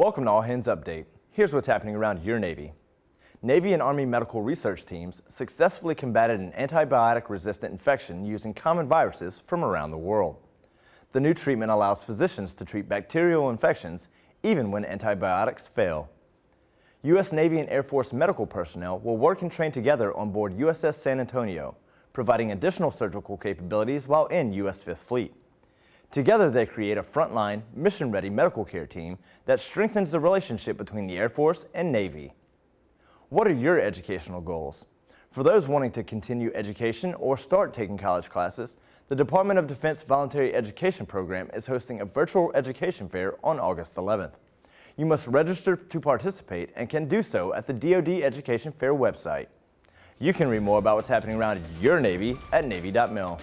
Welcome to All Hands Update. Here's what's happening around your Navy. Navy and Army medical research teams successfully combated an antibiotic-resistant infection using common viruses from around the world. The new treatment allows physicians to treat bacterial infections even when antibiotics fail. U.S. Navy and Air Force medical personnel will work and train together on board USS San Antonio, providing additional surgical capabilities while in U.S. Fifth Fleet. Together they create a frontline, mission-ready medical care team that strengthens the relationship between the Air Force and Navy. What are your educational goals? For those wanting to continue education or start taking college classes, the Department of Defense Voluntary Education Program is hosting a virtual education fair on August 11th. You must register to participate and can do so at the DoD Education Fair website. You can read more about what's happening around your Navy at Navy.mil.